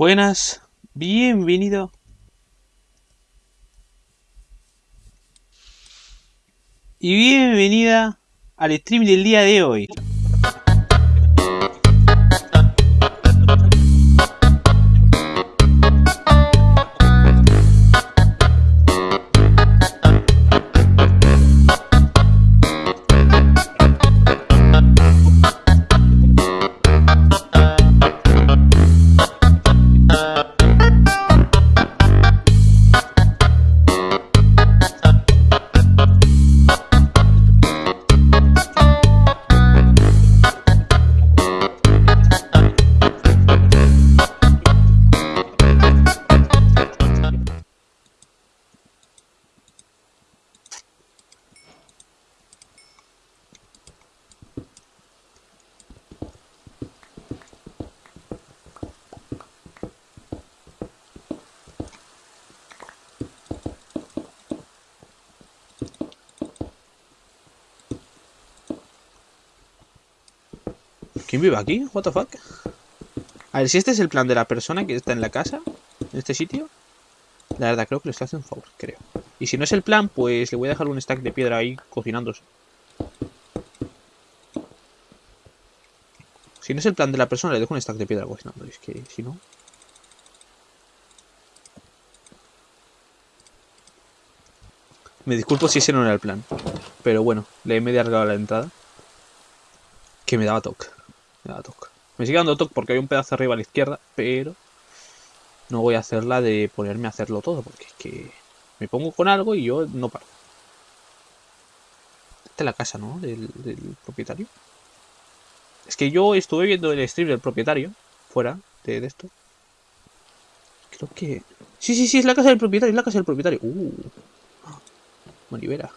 Buenas, bienvenido. Y bienvenida al stream del día de hoy. ¿Quién vive aquí? What the fuck? A ver, si este es el plan de la persona que está en la casa, en este sitio, la verdad creo que le está haciendo un favor, creo. Y si no es el plan, pues le voy a dejar un stack de piedra ahí cocinándose. Si no es el plan de la persona, le dejo un stack de piedra cocinando. Es que si no... Me disculpo si ese no era el plan. Pero bueno, le he medio a la entrada. Que me daba toque. Me toque. Me sigue dando toque porque hay un pedazo arriba a la izquierda, pero no voy a hacerla de ponerme a hacerlo todo, porque es que me pongo con algo y yo no paro. Esta es la casa, ¿no? Del, propietario. Es que yo estuve viendo el stream del propietario, fuera de, esto. Creo que... Sí, sí, sí, es la casa del propietario, es la casa del propietario. Uh. Manivela.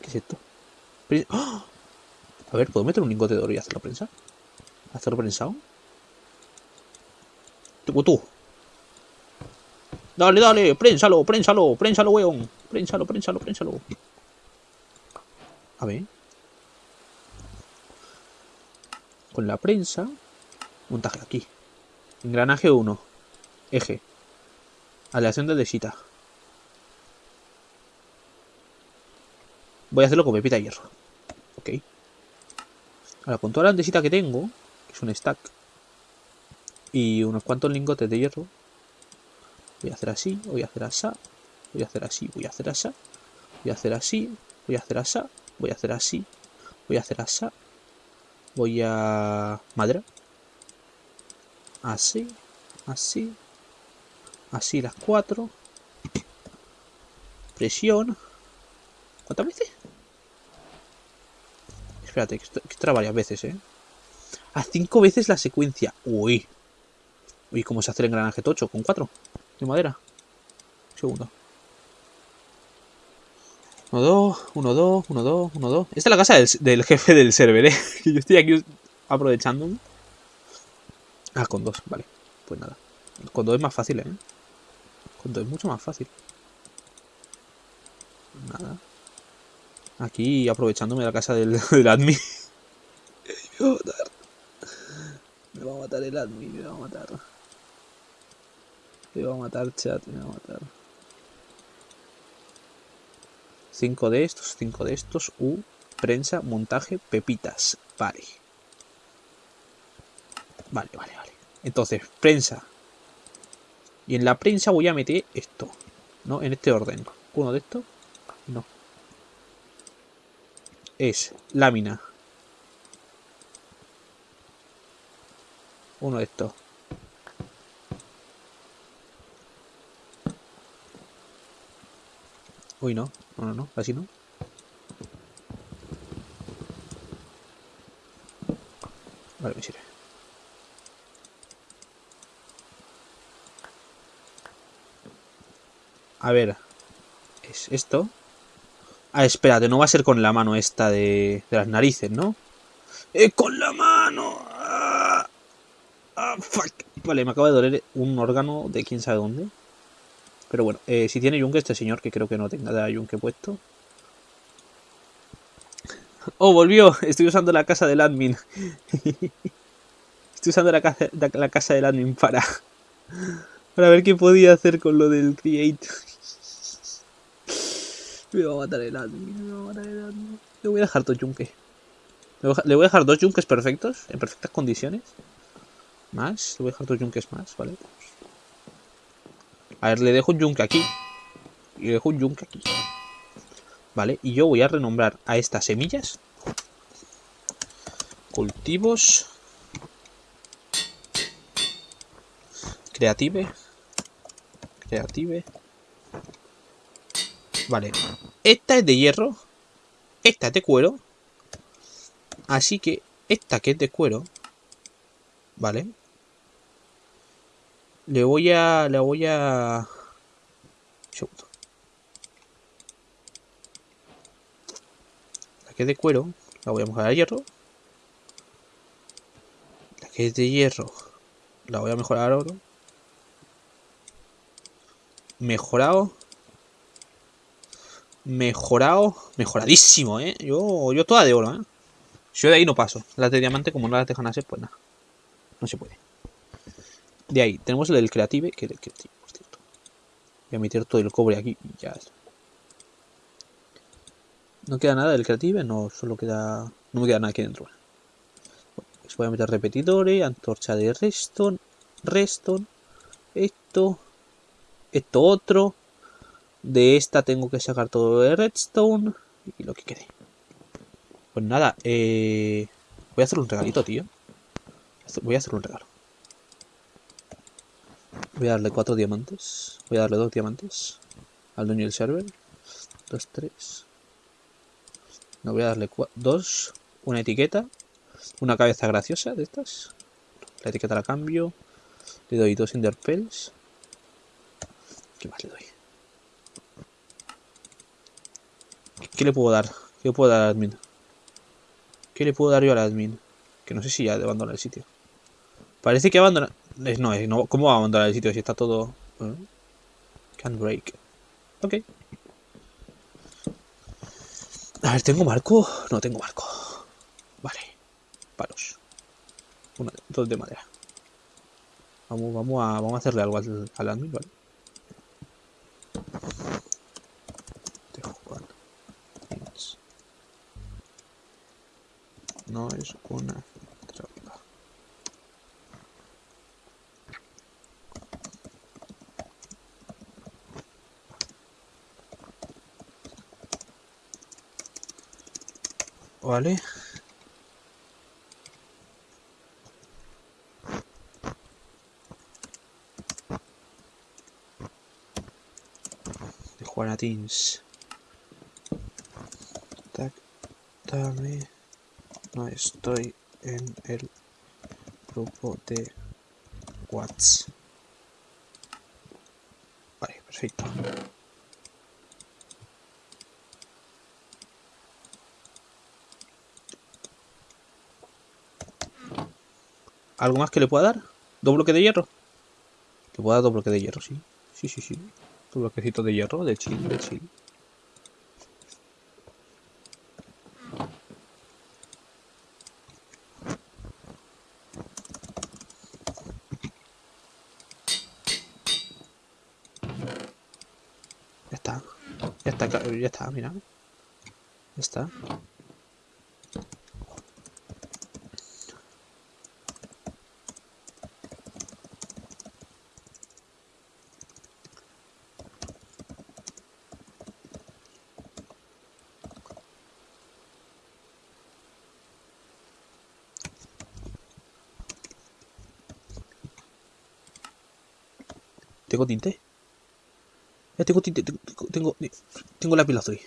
¿Qué es esto? ¡Ah! A ver, ¿puedo meter un lingote de oro y hacerlo prensar? ¿Hacerlo prensado? Tú. Dale, dale, prénsalo, prénsalo, prénsalo, weón. Prénsalo, prénsalo, prénsalo. A ver. Con la prensa. Montaje aquí. Engranaje 1. Eje. Aleación de desita. Voy a hacerlo con pepita de hierro. Ok. Ahora, con toda la andesita que tengo, es un stack, y unos cuantos lingotes de hierro, voy a hacer así, voy a hacer así, voy a hacer así, voy a hacer así, voy a hacer así, voy a hacer así, voy a hacer así, voy a hacer así, voy a... madera, así, así, así las cuatro, presión, ¿cuántas veces? Espérate, que esto varias veces, ¿eh? A cinco veces la secuencia. Uy. Uy, ¿cómo se hace el engranaje tocho? ¿Con cuatro? De madera. Un segundo. Uno, dos, uno, dos, uno, dos, uno, dos. Esta es la casa del, jefe del server, ¿eh? Yo estoy aquí aprovechando. Ah, con dos, vale. Pues nada. Con dos es más fácil, ¿eh? Con dos es mucho más fácil. Nada. Aquí aprovechándome la casa del, del admin. me va a matar. El admin, me va a matar. Me va a matar, chat, me va a matar. Cinco de estos, cinco de estos. U, prensa, montaje, pepitas. Vale. Vale, vale, vale. Entonces, prensa. Y en la prensa voy a meter esto. ¿No? En este orden. Uno de estos. No es lámina. Uno de estos. Uy, no. No, no, no. Así no. Vale, me sirve. A ver. Es esto. Ah, espérate, no va a ser con la mano esta de, las narices, ¿no? ¡Eh, con la mano! Vale, me acaba de doler un órgano de quién sabe dónde. Pero bueno, eh, si tiene yunque este señor, que creo que no tenga yunque puesto. ¡Oh, volvió! Estoy usando la casa del admin. Estoy usando la casa, la casa del admin para... Para ver qué podía hacer con lo del create. Me va a matar el admin, me va a matar el admin. Le voy a dejar dos yunques. Le voy a dejar dos yunques perfectos, en perfectas condiciones. Más, le voy a dejar dos yunques más, ¿vale? A ver, le dejo un yunque aquí. Y le dejo un yunque aquí. Vale, y yo voy a renombrar a estas semillas. Cultivos. Creative. Creative. Vale. Esta es de hierro. Esta es de cuero. Así que esta que es de cuero. Vale. Le voy a... Le voy a... La que es de cuero. La voy a mejorar a hierro. La que es de hierro. La voy a mejorar a oro. Mejorado. Mejorado. Mejoradísimo, ¿eh? Yo, yo toda de oro, ¿eh? Yo de ahí no paso. Las de diamante, como no las dejan hacer, pues nada. No se puede. De ahí, tenemos el del creative, que es el creative, por cierto. Voy a meter todo el cobre aquí y ya está. No queda nada del creative, no solo queda. No me queda nada aquí dentro. pues voy a meter repetidores, antorcha de redstone, redstone, esto, esto otro. De esta tengo que sacar todo de redstone y lo que quede. Pues nada, eh, voy a hacer un regalito, tío. Voy a hacer un regalo. Voy a darle cuatro diamantes. Voy a darle dos diamantes al dueño del server. Dos, tres. No voy a darle dos. Una etiqueta. Una cabeza graciosa de estas. La etiqueta la cambio. Le doy dos enderpells. ¿Qué más le doy? ¿Qué le puedo dar? ¿Qué le puedo dar al admin? ¿Qué le puedo dar yo al admin? Que no sé si ya de abandonar el sitio. Parece que abandona... No, no, ¿cómo va a abandonar el sitio si está todo... Can break. Ok. A ver, ¿tengo marco? No tengo marco. Vale. Palos. Una, dos de madera. Vamos, vamos, a, vamos a hacerle algo al, al admin, ¿vale? no es una Vale. De. Tac, dame. No estoy en el grupo de WhatsApp. Vale, perfecto. ¿Algo más que le pueda dar? ¿Dos bloques de hierro? Le puedo dar dos bloques de hierro, sí. Sí, sí, sí. Dos bloquecitos de hierro, de chill, de chill. ya está, mira. Ya está. ¿Tengo tinte? Ya tengo tinte, tengo, tengo, tengo lápiz azul.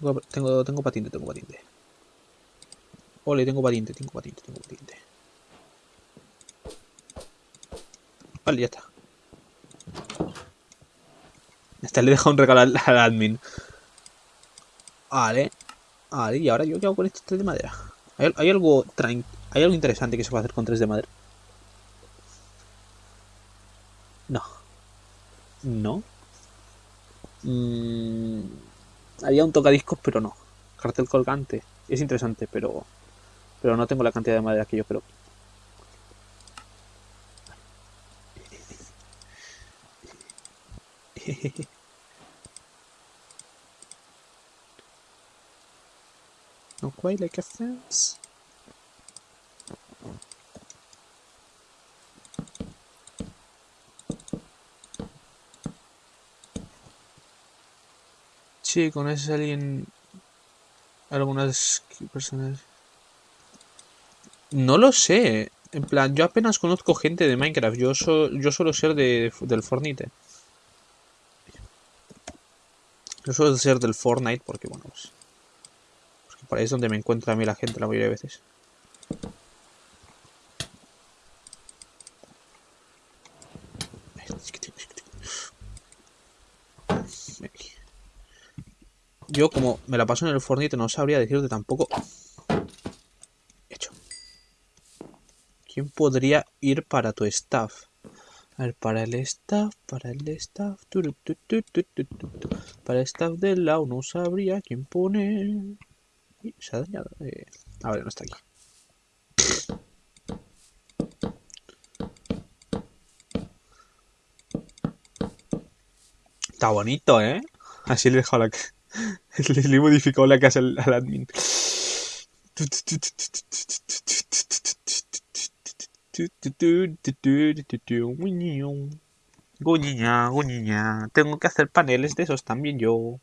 Tengo, tengo, tengo patinte, tengo patinte. Ole, tengo patinte, tengo patinte, tengo patinte. Vale, ya está. Esta le he dejado un regalo al, admin. Vale. Vale, y ahora yo qué hago con estos tres de madera. ¿Hay, hay algo hay algo interesante que se puede hacer con tres de madera? No. No. Mm, había un tocadiscos, pero no. Cartel colgante. Es interesante, pero, pero no tengo la cantidad de madera que yo creo. ¿No quite like a fence. Sí, conoces a alguien. Algunas personas. No lo sé. En plan, yo apenas conozco gente de Minecraft. Yo, so- yo suelo ser de, del Fortnite. Yo suelo ser del Fortnite porque, bueno, pues. Porque por ahí es donde me encuentra a mí la gente la mayoría de veces. Yo, como me la paso en el Fortnite, no sabría decirte tampoco. Hecho. ¿Quién podría ir para tu staff? A ver, para el staff, para el staff. Para el staff del lado no sabría quién poner. Se ha dañado. eh. A ver, no está aquí. Está bonito, ¿eh? Así le he dejado la... le, he modificado la casa al, admin. Guñiña, guñiña. Tengo que hacer paneles de esos también yo.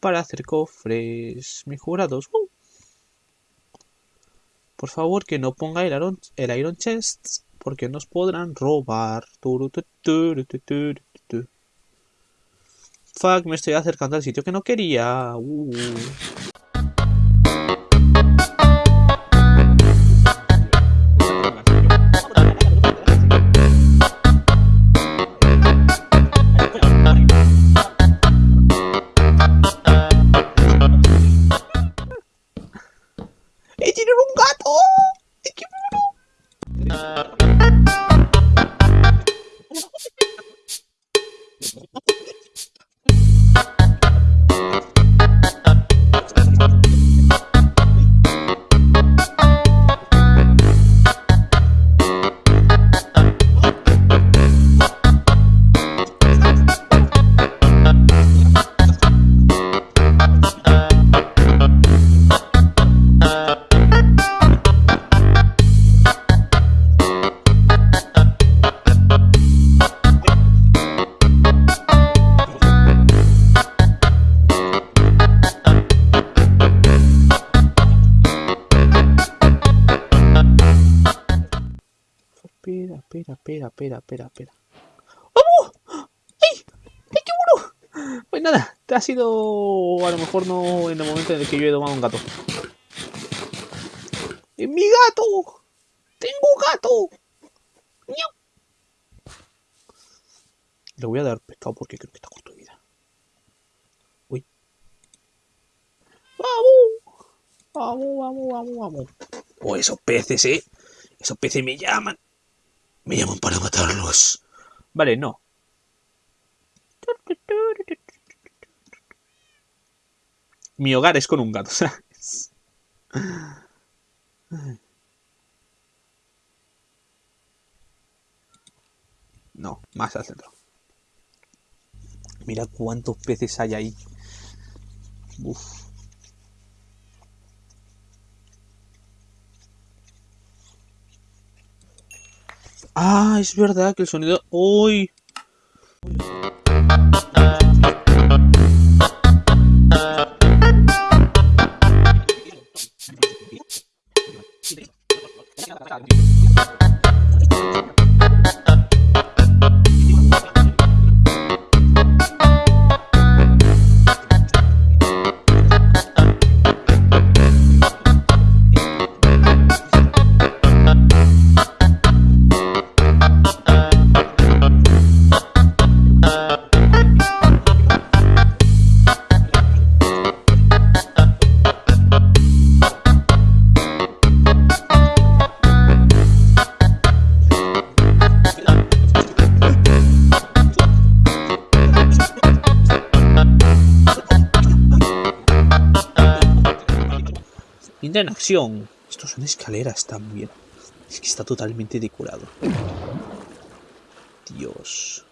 Para hacer cofres mejorados. ¡Uh! Por favor, que no ponga el iron, el iron chest. Porque nos podrán robar. Turu, tu, turu, tu, turu, tu, tu. Fuck, me estoy acercando al sitio que no quería. Uh. Ha sido a lo mejor no en el momento en el que yo he domado un gato. ¡Es mi gato! ¡Tengo gato! ¡Miau! Le voy a dar pescado porque creo que está corto de vida. Uy. ¡Vamos! Vamos, vamos, vamos, vamos. Oh, esos peces, eh. Esos peces me llaman. Me llaman para matarlos. Vale, no. Mi hogar es con un gato, ¿sabes? No, más al centro. Mira cuántos peces hay ahí. Uf. Ah, es verdad que el sonido. ¡Uy! En acción. Estos son escaleras también. Es que está totalmente decorado. Dios.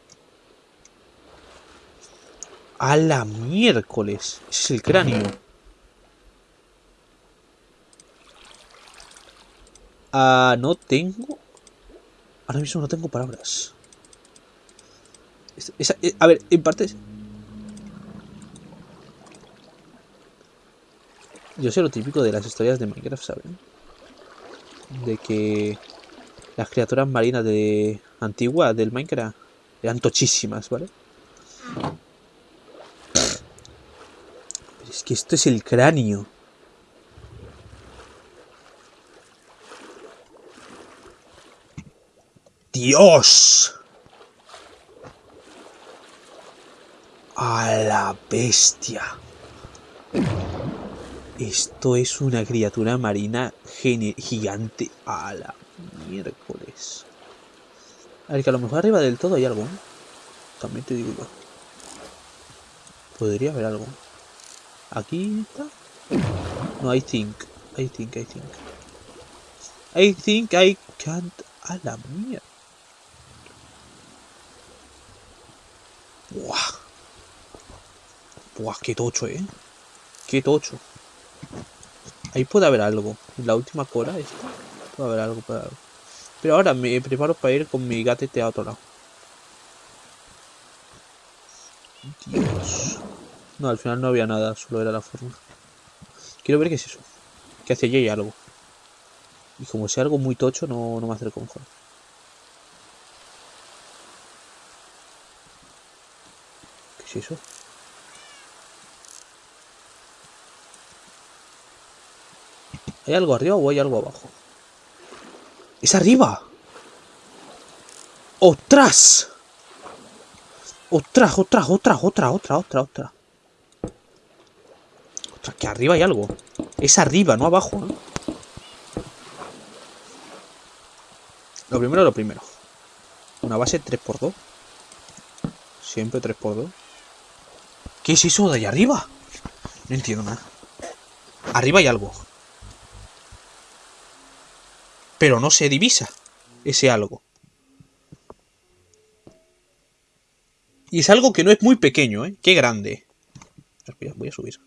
A la miércoles. Ese es el cráneo. Ah, no tengo... Ahora mismo no tengo palabras. Eh, a ver, en parte... Yo sé lo típico de las historias de Minecraft, ¿saben? De que las criaturas marinas de antiguas del Minecraft eran tochísimas, ¿vale? Pero es que esto es el cráneo. ¡Dios! A la bestia. Esto es una criatura marina gigante. A la miércoles. A ver, que a lo mejor arriba del todo hay algo. ¿eh? También te digo yo. Podría haber algo. Aquí está. No, I think. I think, I think. I think I can't. A la mierda. Buah. Buah, qué tocho, eh. Qué tocho. Ahí puede haber algo. La última cola esta. Puede haber algo, puede haber. Pero ahora me preparo para ir con mi gatete a otro lado. Dios. No, al final no había nada, solo era la forma. Quiero ver qué es eso. Que hacia allí algo. Y como sea algo muy tocho, no, no me acerco mejor. ¿Qué es eso? ¿Hay algo arriba o hay algo abajo? ¡Es arriba! ¡Ostras! ¡Ostras, ostras, ostras, otra, otra, otra, otra! Ostras, que arriba hay algo. Es arriba, no abajo, ¿eh? Lo primero, lo primero. Una base 3x2. Siempre 3x2. ¿Qué es eso de ahí arriba? No entiendo nada. Arriba hay algo. Pero no se divisa ese algo. Y es algo que no es muy pequeño, ¿eh? Qué grande. Voy a subir.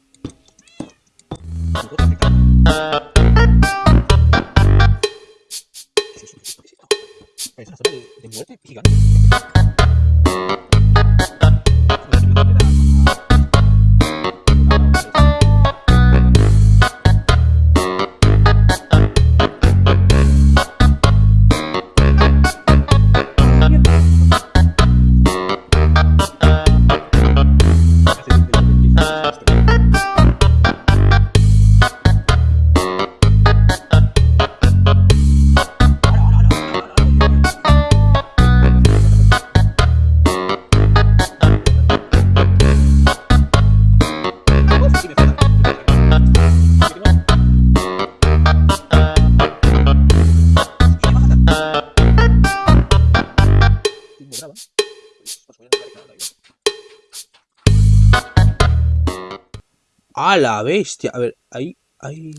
¡A la bestia! A ver, ahí, ahí...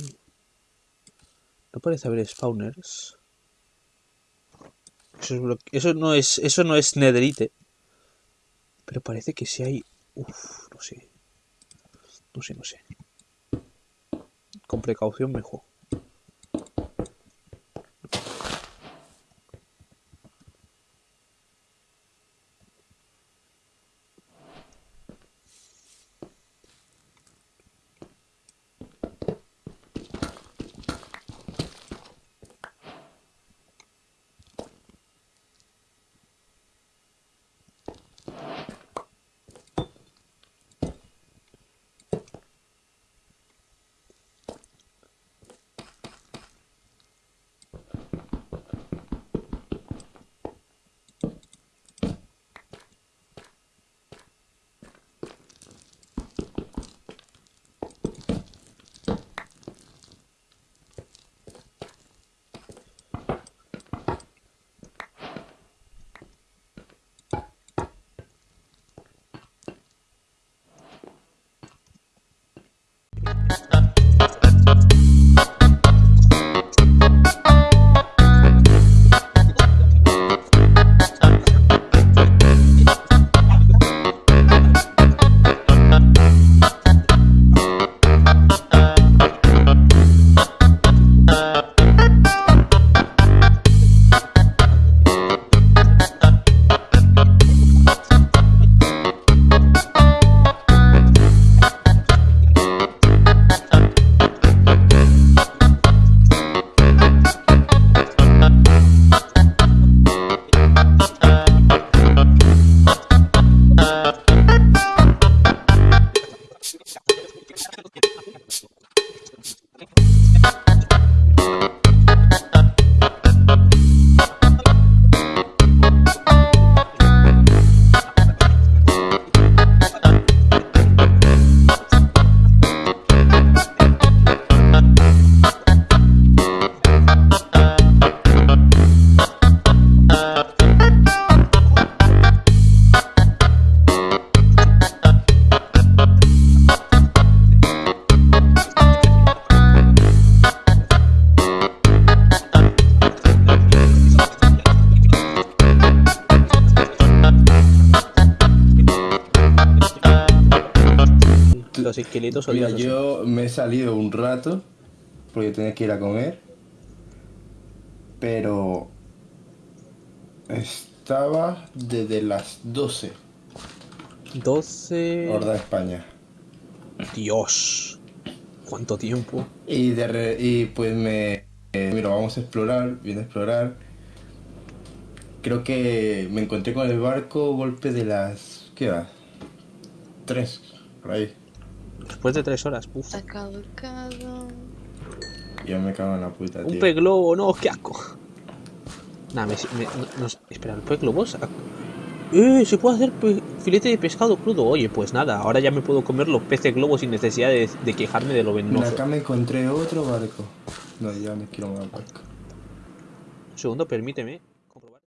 No parece haber spawners. Eso no es, eso no es netherite. Pero parece que sí hay... Uf, no sé. No sé, no sé. Con precaución mejor. Mira, odiosos. yo me he salido un rato porque tenía que ir a comer. Pero estaba desde las 12, 12... hora de España. Dios. ¿Cuánto tiempo? Y, de re- y pues me... eh, mira, vamos a explorar, vine a explorar. Creo que me encontré con el barco golpe de las... ¿Qué va? Tres, por ahí. Después de tres horas. Uf. Ha caducado. Yo me cago en la puta, Un tío. pez globo, no, qué asco. Nada, me, me- no- no- espera, el pez globo ¡Eh! Se puede hacer filete de pescado crudo. Oye, pues nada, ahora ya me puedo comer los peces globos sin necesidad de, de quejarme de lo Mira, venenoso. acá me encontré otro barco. No, ya me quiero más barco. Un segundo, permíteme.